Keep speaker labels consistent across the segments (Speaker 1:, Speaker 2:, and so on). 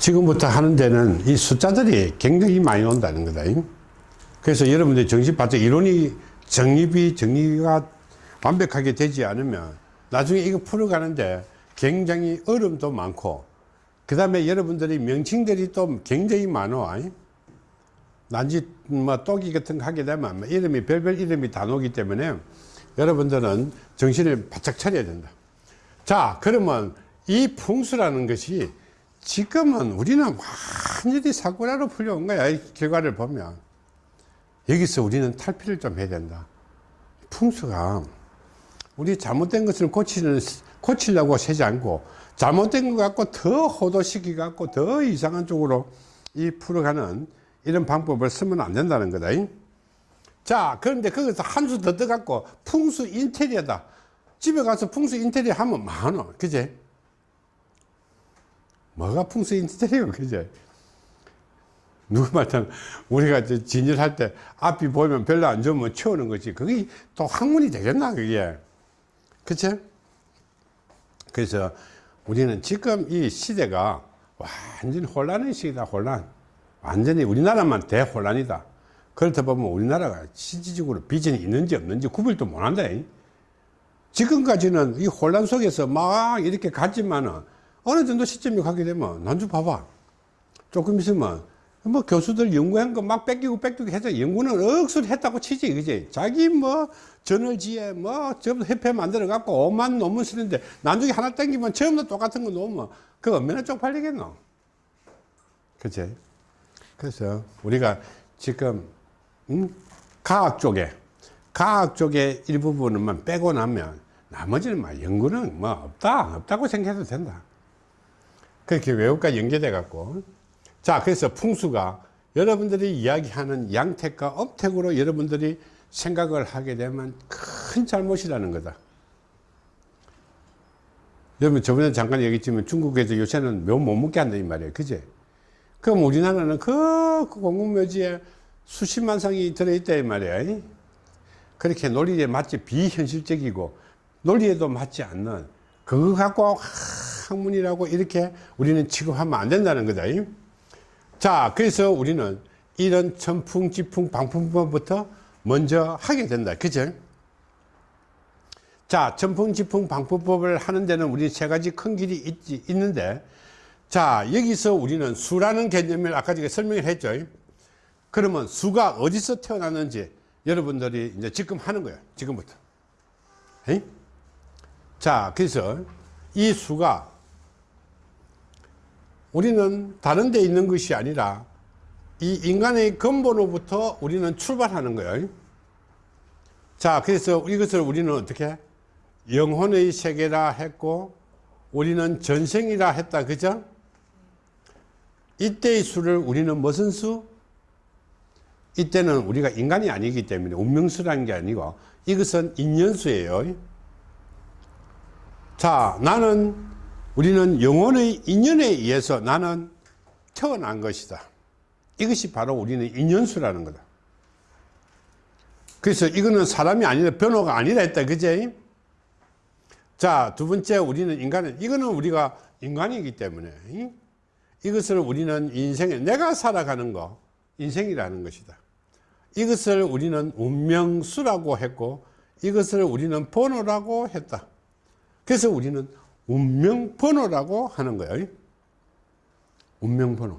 Speaker 1: 지금부터 하는 데는 이 숫자들이 굉장히 많이 온다는 거다. 그래서 여러분들 정신 바짝 이론이 정립이 정리가 완벽하게 되지 않으면 나중에 이거 풀어가는데 굉장히 어려움도 많고 그 다음에 여러분들이 명칭들이 또 굉장히 많아 난지 뭐 또기 같은 거 하게 되면 뭐 이름이 별별 이름이 다 나오기 때문에 여러분들은 정신을 바짝 차려야 된다 자 그러면 이 풍수라는 것이 지금은 우리는 완전히 사고라로 풀려온 거야 이 결과를 보면. 여기서 우리는 탈피를 좀 해야 된다. 풍수가 우리 잘못된 것을 고치는 고치려고 세지 않고 잘못된 것 갖고 더 호도시키 갖고 더 이상한 쪽으로 이 풀어가는 이런 방법을 쓰면 안 된다는 거다 자 그런데 거기서 한 수 더 떠갖고 풍수 인테리어다. 집에 가서 풍수 인테리어 하면 많어 그제 뭐가 풍수 인테리어 그제 누구 말처럼 우리가 진열할 때 앞이 보이면 별로 안 좋으면 치우는 거지. 그게 또 학문이 되겠나 그게? 그치? 그래서 우리는 지금 이 시대가 완전히 혼란의 시기다 혼란. 완전히 우리나라만 대혼란이다. 그렇다 보면 우리나라가 실질적으로 비전이 있는지 없는지 구별도 못한다 지금까지는 이 혼란 속에서 막 이렇게 갔지만은 어느 정도 시점이 가게 되면 난주 봐봐. 조금 있으면 뭐 교수들 연구한 거 막 뺏기고 뺏기고 해서 연구는 억수로 했다고 치지 그지? 자기 뭐 저널지에 뭐전부 협회 만들어 갖고 오만 논문 쓰는데 나중에 하나 땡기면 다 똑같은 거 놓으면 그 얼마나 쪽팔리겠노? 그치 그래서 우리가 지금 음? 과학 쪽에 과학 쪽에 일부분만 빼고 나면 나머지는 막 연구는 뭐 없다 없다고 생각해도 된다 그렇게 외국과 연계돼 갖고. 자 그래서 풍수가 여러분들이 이야기하는 양택과 업택으로 여러분들이 생각을 하게 되면 큰 잘못이라는 거다. 여러분 저번에 잠깐 얘기했지만 중국에서 요새는 묘 못 먹게 한다 이 말이에요. 그제? 그럼 우리나라는 그, 그 공공묘지에 수십만 성이 들어있다 이 말이에요. 그렇게 논리에 맞지 비현실적이고 논리에도 맞지 않는 그거 갖고 학문이라고 이렇게 우리는 취급하면 안 된다는 거다 자 그래서 우리는 이런 천풍 지풍 방풍법부터 먼저 하게 된다. 그죠? 자 천풍 지풍 방풍법을 하는 데는 우리 세 가지 큰 길이 있, 있는데 자 여기서 우리는 수라는 개념을 아까 제가 설명을 했죠. 그러면 수가 어디서 태어났는지 여러분들이 이제 지금 하는 거예요. 지금부터. 에이? 자 그래서 이 수가 우리는 다른 데 있는 것이 아니라 이 인간의 근본으로부터 우리는 출발하는 거예요. 자 그래서 이것을 우리는 어떻게 영혼의 세계라 했고 우리는 전생이라 했다. 그죠? 이때의 수를 우리는 무슨 수? 이때는 우리가 인간이 아니기 때문에 운명수라는 게 아니고 이것은 인연수예요. 자 나는 우리는 영혼의 인연에 의해서 나는 태어난 것이다. 이것이 바로 우리는 인연수라는 거다. 그래서 이거는 사람이 아니라 변호가 아니라 했다. 그제? 자, 두 번째 우리는 인간은, 이거는 우리가 인간이기 때문에 이것을 우리는 인생에 내가 살아가는 거, 인생이라는 것이다. 이것을 우리는 운명수라고 했고 이것을 우리는 번호라고 했다. 그래서 우리는 운명번호라고 하는 거예요. 운명번호.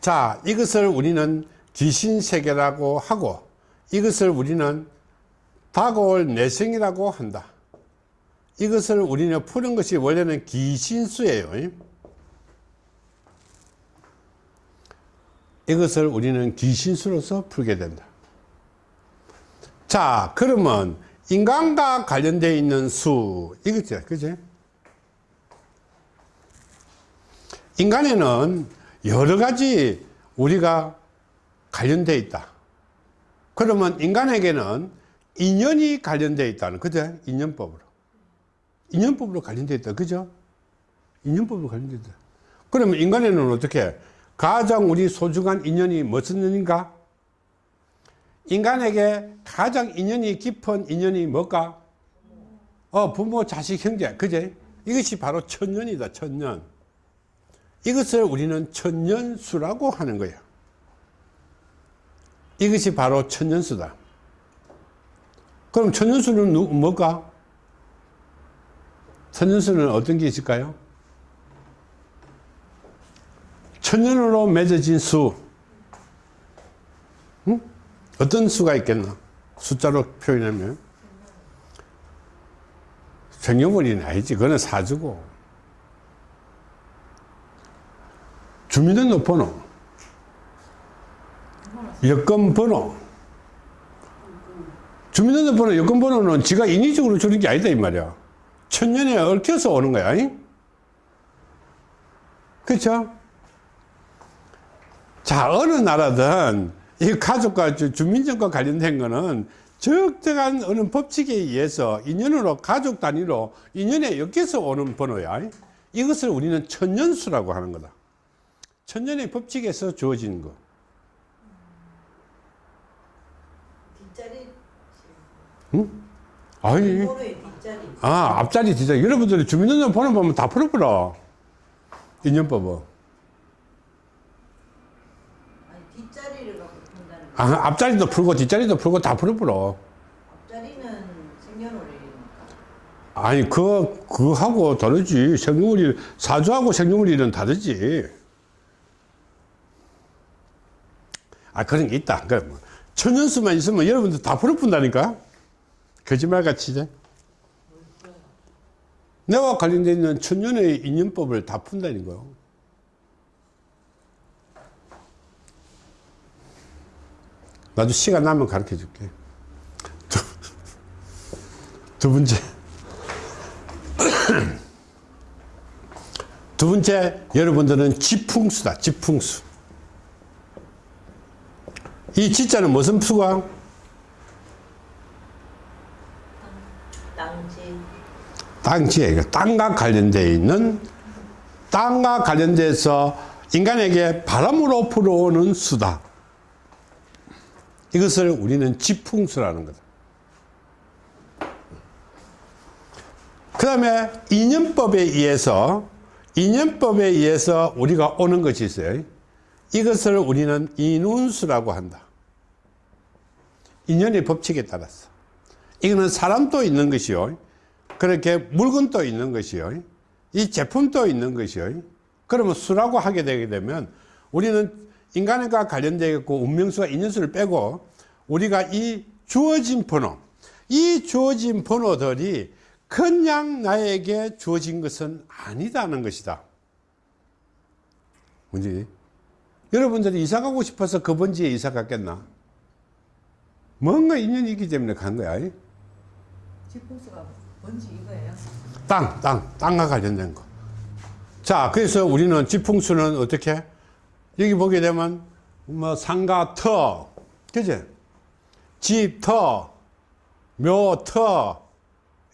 Speaker 1: 자, 이것을 우리는 귀신세계라고 하고 이것을 우리는 다가올 내생이라고 한다. 이것을 우리는 푸는 것이 원래는 귀신수예요. 이것을 우리는 귀신수로서 풀게 된다. 자, 그러면 인간과 관련되어 있는 수. 이거죠. 그죠? 인간에는 여러 가지 우리가 관련되어 있다. 그러면 인간에게는 인연이 관련되어 있다는 그죠? 인연법으로. 인연법으로 관련되어 있다. 그죠? 인연법으로 관련되어 있다. 그러면 인간에는 어떻게 가장 우리 소중한 인연이 무슨 인가 인간에게 가장 인연이 깊은 인연이 뭘까? 어, 부모, 자식, 형제. 그제? 이것이 바로 천년이다 천년 이것을 우리는 천년수라고 하는 거예요 이것이 바로 천년수다 그럼 천년수는 누, 뭘까? 천년수는 어떤 게 있을까요? 천년으로 맺어진 수 응? 어떤 수가 있겠나? 숫자로 표현하면. 생년월일은 아니지. 그거는 사주고. 주민등록번호 여권번호. 주민등록번호 여권번호는 지가 인위적으로 주는 게 아니다 이 말이야. 천년에 얽혀서 오는 거야 그렇죠? 자 어느 나라든 이 가족과 주- 주민증과 관련된 거는 적정한 어느 법칙에 의해서 인연으로 가족 단위로 인연에 엮여서 오는 번호야. 이것을 우리는 천년수라고 하는 거다. 천년의 법칙에서 주어진 거.
Speaker 2: 뒷자리
Speaker 1: 아니.
Speaker 2: 번호의 뒷자리.
Speaker 1: 아 앞자리 진짜 여러분들이 주민등록 번호 보면 다 풀어버려. 인연법은
Speaker 2: 아니 뒷자리를 갖고 푼다는 거
Speaker 1: 아, 앞자리도 풀고 뒷자리도 풀고 다 풀어버려
Speaker 2: 앞자리는 생년월일이니까
Speaker 1: 아니 그 그하고 다르지. 생년월일 사주하고 생년월일은 다르지. 아 그런 게 있다. 그 뭐, 천연수만 있으면 여러분들 다 풀어 푼다니까. 거짓말같이 이제. 내와 관련되어 있는 천년의 인연법을 다 푼다는 거요 나도 시간 나면 가르쳐 줄게. 두, 두 번째. 두 번째 여러분들은 지풍수다 지풍수. 이 지자는 무슨 수가?
Speaker 2: 땅지.
Speaker 1: 땅지에 그 땅과 관련되어 있는 땅과 관련돼서 인간에게 바람으로 불어오는 수다 이것을 우리는 지풍수라는 거다. 그 다음에 인연법에 의해서 인연법에 의해서 우리가 오는 것이 있어요. 이것을 우리는 인운수라고 한다. 인연의 법칙에 따라서. 이거는 사람도 있는 것이요. 그렇게 물건도 있는 것이요. 이 제품도 있는 것이요. 그러면 수라고 하게 되게 되면 우리는 인간과 관련되어 있고 운명수와 인연수를 빼고 우리가 이 주어진 번호 이 주어진 번호들이 그냥 나에게 주어진 것은 아니다는 것이다. 뭔지? 여러분들이 이사 가고 싶어서 그 번지에 이사 갔겠나? 뭔가 인연이 있기 때문에 간 거야.
Speaker 2: 지풍수가 뭔지 이거예요?
Speaker 1: 땅, 땅, 땅과 관련된 거. 자, 그래서 우리는 지풍수는 어떻게? 여기 보게 되면, 뭐, 상가, 터, 그지? 집, 터, 묘, 터,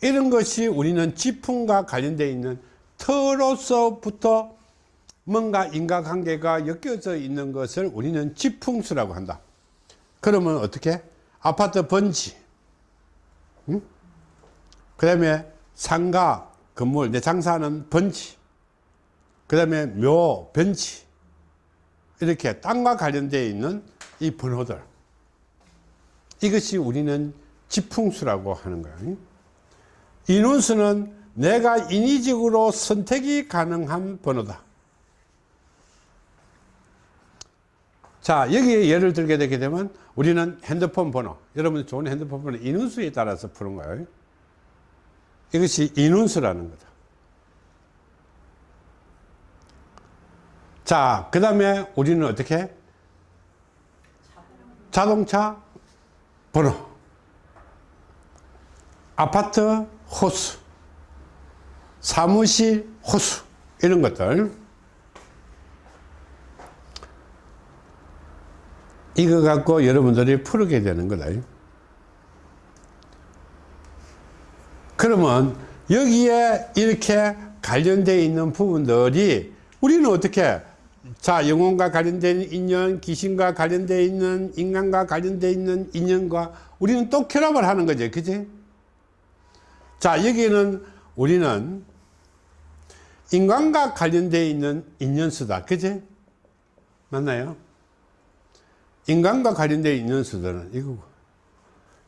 Speaker 1: 이런 것이 우리는 지풍과 관련되어 있는 터로서부터 뭔가 인과관계가 엮여져 있는 것을 우리는 지풍수라고 한다. 그러면 어떻게? 아파트 번지, 그 다음에 상가, 건물, 내 장사하는 번지, 그 다음에 묘, 변지, 이렇게 땅과 관련되어 있는 이 번호들. 이것이 우리는 지풍수라고 하는 거예요. 인원수는 내가 인위적으로 선택이 가능한 번호다. 자, 여기에 예를 들게 되게 되면 우리는 핸드폰 번호, 여러분 좋은 핸드폰 번호 인원수에 따라서 푸는 거예요. 이것이 인운수라는 거다. 자, 그 다음에 우리는 어떻게? 자동차 번호, 아파트 호수, 사무실 호수, 이런 것들. 이거 갖고 여러분들이 풀게 되는 거다. 그러면 여기에 이렇게 관련되어 있는 부분들이 우리는 어떻게 자 영혼과 관련된 인연 귀신과 관련되어 있는 인간과 관련되어 있는 인연과 우리는 또 결합을 하는 거죠 그지 자 여기는 우리는 인간과 관련되어 있는 인연수다. 그지? 맞나요? 인간과 관련되어 있는 수들은 이거고.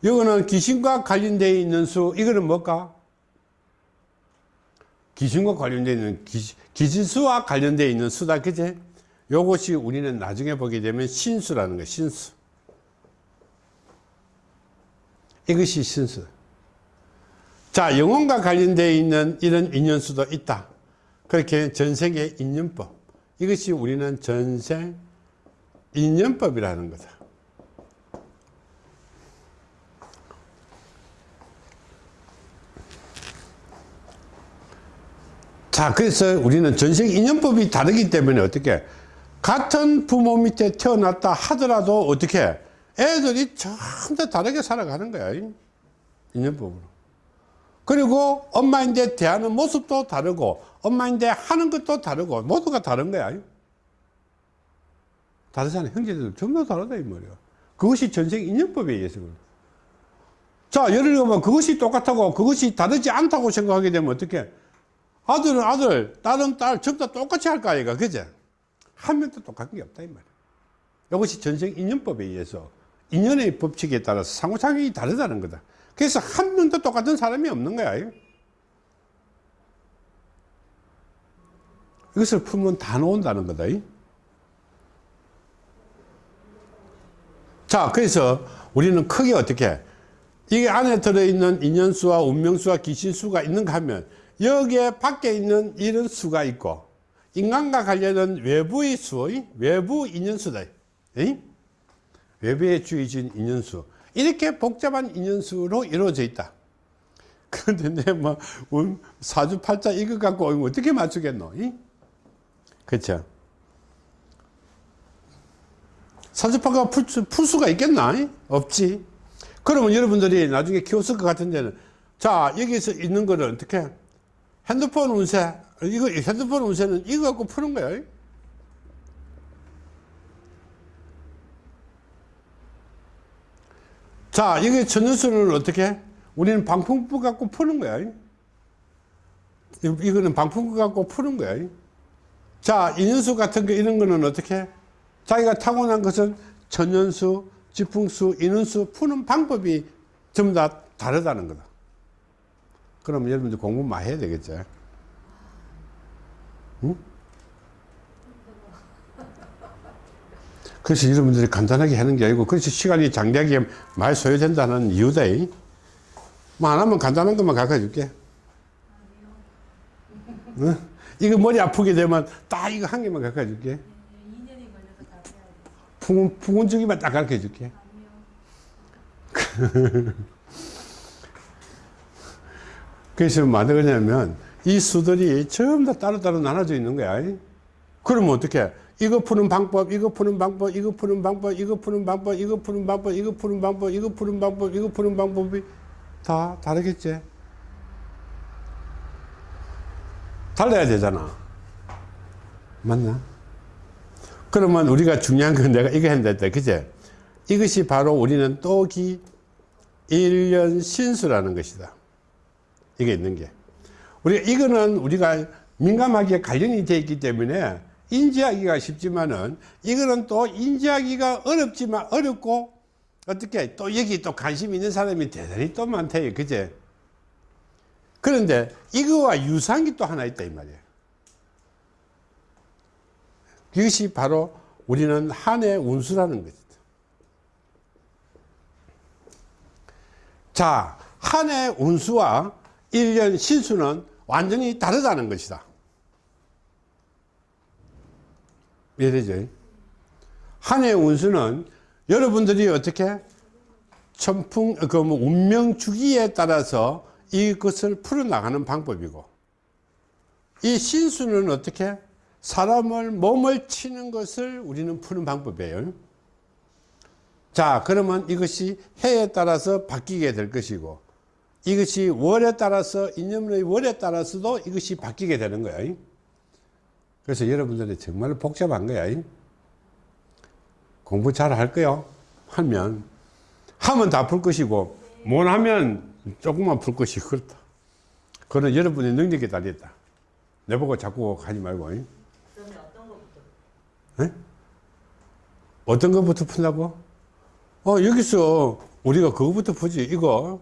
Speaker 1: 이거는 귀신과 관련되어 있는 수, 이거는 뭘까? 귀신과 관련되어 있는 기, 기신수와 관련되어 있는 수다. 그지? 요것이 우리는 나중에 보게 되면 신수라는 거야, 신수. 이것이 신수. 자, 영혼과 관련되어 있는 이런 인연수도 있다. 그렇게 전생의 인연법. 이것이 우리는 전생 인연법이라는 거다. 자, 그래서 우리는 전생 인연법이 다르기 때문에 어떻게 같은 부모 밑에 태어났다 하더라도 어떻게 애들이 전부 다르게 살아가는 거야. 인연법으로. 그리고 엄마인데 대하는 모습도 다르고 엄마인데 하는 것도 다르고 모두가 다른 거야. 다르잖아. 형제들 전부 다 다르다 이 말이야. 그것이 전생 인연법에 의해서 그래. 자, 예를 들면 그것이 똑같고 그것이 다르지 않다고 생각하게 되면 어떻게 아들은 아들, 딸은 딸, 전부 다 똑같이 할 거 아이가, 그제? 한 명도 똑같은 게 없다, 이 말이야. 이것이 전생 인연법에 의해서 인연의 법칙에 따라서 상호작용이 다르다는 거다. 그래서 한 명도 똑같은 사람이 없는 거야. 이것을 풀면 다 나온다는 거다. 자, 그래서 우리는 크게 어떻게, 이게 안에 들어있는 인연수와 운명수와 귀신수가 있는가 하면, 여기에 밖에 있는 이런 수가 있고, 인간과 관련된 외부의 수, 외부 인연수다. 외부에 주어진 인연수. 이렇게 복잡한 인연수로 이루어져 있다. 그런데 내 뭐, 음, 사주팔자 이거 갖고 어떻게 맞추겠노? 이? 그쵸? 사주팔자 풀, 수- 풀 수가 있겠나? 이? 없지. 그러면 여러분들이 나중에 키웠을 것 같은 데는, 자, 여기서 있는 거를 어떻게? 핸드폰 운세, 이거, 핸드폰 운세는 이거 갖고 푸는. 이? 자, 이게 천연수를 어떻게? 우리는 방풍부 갖고 푸는 거야. 이- 이거는 방풍부 갖고 푸는 거야. 이. 자, 인연수 같은 거 이런 거는 어떻게? 자기가 타고난 것은 천연수, 지풍수, 인연수 푸는 방법이 전부 다 다르다는 거다. 그러면 여러분들 공부 많이 해야 되겠죠. 응? 그래서 여러분들이 간단하게 하는 게 아니고, 그래서 시간이 장대하게 많이 소요된다는 이유다. 이. 뭐안 하면 간단한 것만 가르쳐 줄게. 응? 이거 머리 아프게 되면 딱 이거 한 개만 가르쳐 줄게.
Speaker 3: 2년이 걸려서 다 해야 돼.
Speaker 1: 풍운, 풍운주기만 딱 가르쳐 줄게. 그래서 뭐가 되냐면, 이 수들이 전부 다 따로따로 나눠져 있는 거야. 그러면 어떻게? 이거 푸는 방법, 이거 푸는 방법, 이거 푸는 방법, 이거 푸는 방법, 이거 푸는 방법, 이거 푸는 방법, 이거 푸는 방법, 이거 푸는 방법이 다 다르겠지? 달라야 되잖아. 맞나? 그러면 우리가 중요한 건 내가 이거 했는데. 그제? 이것이 바로 우리는 또기 일년 신수라는 것이다. 이게 있는 게. 우리가, 이거는 우리가 민감하게 관련이 되어 있기 때문에 인지하기가 쉽지만은 이거는 또 인지하기가 어렵지만 어렵고 어떻게 또 여기 또 관심 있는 사람이 대단히 또 많대요. 그제? 그런데 이거와 유사한 게 또 하나 있다 이 말이에요. 이것이 바로 우리는 한해 운수라는 것이다. 자, 한해 운수와 1년 신수는 완전히 다르다는 것이다. 이해되죠? 한 해 운수는 여러분들이 어떻게 천풍, 그 뭐 운명 주기에 따라서 이것을 풀어나가는 방법이고, 이 신수는 어떻게 사람을 몸을 치는 것을 우리는 푸는 방법이에요. 자, 그러면 이것이 해에 따라서 바뀌게 될 것이고, 이것이 월에 따라서, 인연의 월에 따라서도 이것이 바뀌게 되는 거야. 그래서 여러분들이 정말 복잡한 거야. 공부 잘 할 거요. 하면, 하면 다 풀 것이고, 못 하면 조금만 풀 것이 그렇다. 그건 여러분의 능력에 달렸다. 내보고 자꾸 하지 말고. 잉?
Speaker 2: 그러면
Speaker 1: 어떤 것부터? 푼다고? 어, 여기서 우리가 그거부터 보지. 이거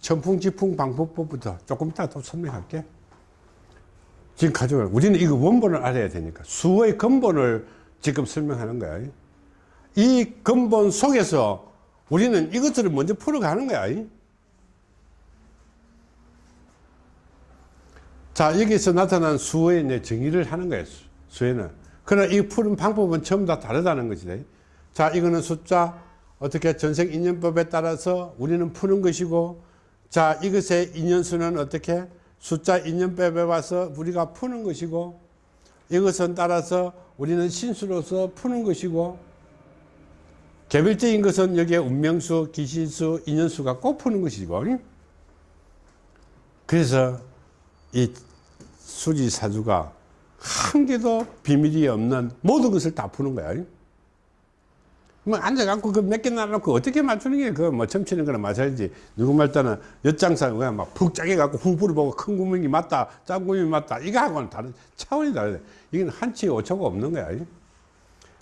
Speaker 1: 천풍 지풍 방법법부터 조금 이따 또 설명할게. 지금 가져가. 우리는 이거 원본을 알아야 되니까. 수의 근본을 지금 설명하는 거야. 이 근본 속에서 우리는 이것들을 먼저 풀어가는 거야. 자, 여기서 나타난 수의 내 정의를 하는 거예요. 수- 수에는. 그러나 이 푸는 방법은 전부 다 다르다는 것이다. 자, 이거는 숫자, 어떻게 전생 인연법에 따라서 우리는 푸는 것이고, 자, 이것의 인연수는 어떻게 숫자 인연법에 와서 우리가 푸는 것이고, 이것은 따라서 우리는 신수로서 푸는 것이고, 개별적인 것은 여기에 운명수, 기신수, 인연수가 꼭 푸는 것이고, 그래서 이 수지사주가 한 개도 비밀이 없는 모든 것을 다 푸는 거야. 뭐 앉아갖고 그 몇개 나눠놓고 어떻게 맞추는 게 그 뭐 점치는 거나 마찬가지. 누구 말따는 엿장사 그냥 막푹 짜게 갖고 후보를 보고 큰 구멍이 맞다, 작은 구멍이 맞다. 이거하고는 다른 차원이 다르다. 이건 한치 오차가 없는 거야.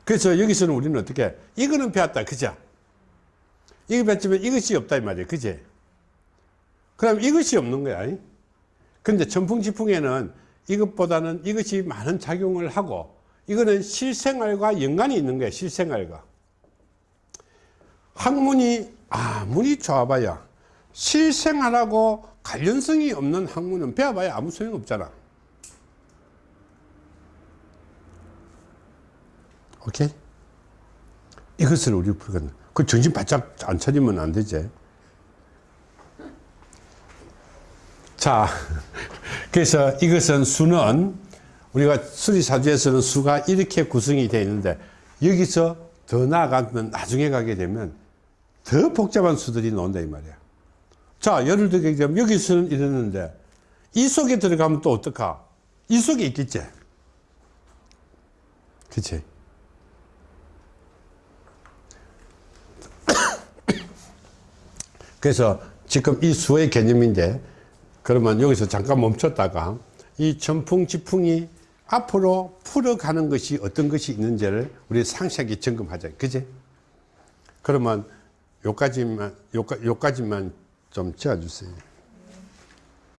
Speaker 1: 그래서 여기서는 우리는 어떻게 이거는 배웠다, 그죠? 이거 배웠지만 이것이 없다 이 말이야, 그지? 그럼 이것이 없는 거야. 근데 천풍지풍에는 이것보다는 이것이 많은 작용을 하고 이거는 실생활과 연관이 있는 거야 실생활과 학문이 아무리 좋아봐야 실생활하고 관련성이 없는 학문은 배워봐야 아무 소용 없잖아. 오케이? 이것을 우리 풀거든 그 정신 바짝 안 차리면 안 되지. 자, 그래서 이것은 수는 우리가 수리사주에서는 수가 이렇게 구성이 되어 있는데 여기서 더 나아가면 나중에 가게 되면 더 복잡한 수들이 나온다 이 말이야. 자, 예를 들게 되면 여기서는 이랬는데 이 속에 들어가면 또 어떡하? 이 속에 있겠지. 그치? 그래서 지금 이 수의 개념인데 그러면 여기서 잠깐 멈췄다가 이 전풍 지풍이 앞으로 풀어가는 것이 어떤 것이 있는지를 우리 상세하게 점검하자. 그지? 그러면 요까지만, 요까, 요까지만 좀 지어주세요.